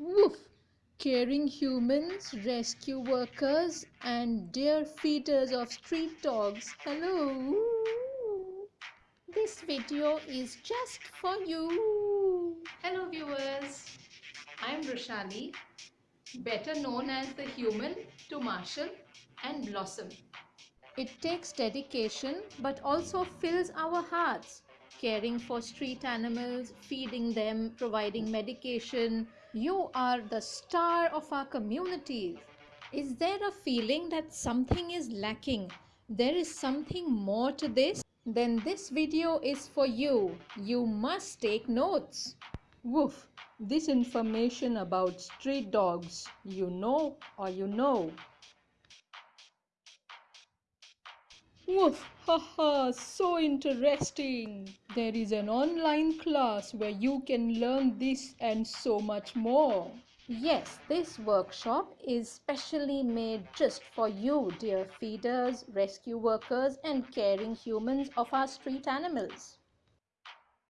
Woof! Caring humans, rescue workers, and dear feeders of street dogs. Hello! This video is just for you. Hello viewers, I am Roshali, better known as the human to Marshall and Blossom. It takes dedication but also fills our hearts. Caring for street animals, feeding them, providing medication. You are the star of our communities. Is there a feeling that something is lacking? There is something more to this? Then this video is for you. You must take notes. Woof! This information about street dogs, you know or you know. Woof! Haha! So interesting! There is an online class where you can learn this and so much more. Yes, this workshop is specially made just for you, dear feeders, rescue workers, and caring humans of our street animals.